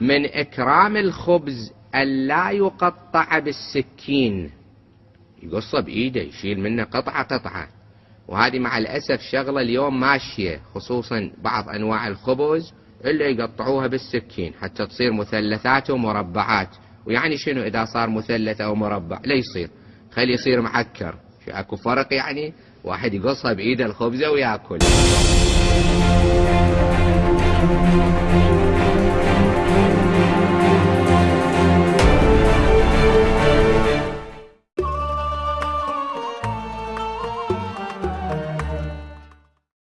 من إكرام الخبز ألا يقطع بالسكين. يقصه بإيده يشيل منه قطعة قطعة. وهذه مع الأسف شغلة اليوم ماشية خصوصا بعض أنواع الخبز إلا يقطعوها بالسكين حتى تصير مثلثات ومربعات. ويعني شنو إذا صار مثلث أو مربع؟ لا يصير. خلي يصير معكر. اكو فرق يعني؟ واحد يقصها بإيده الخبزة ويأكل.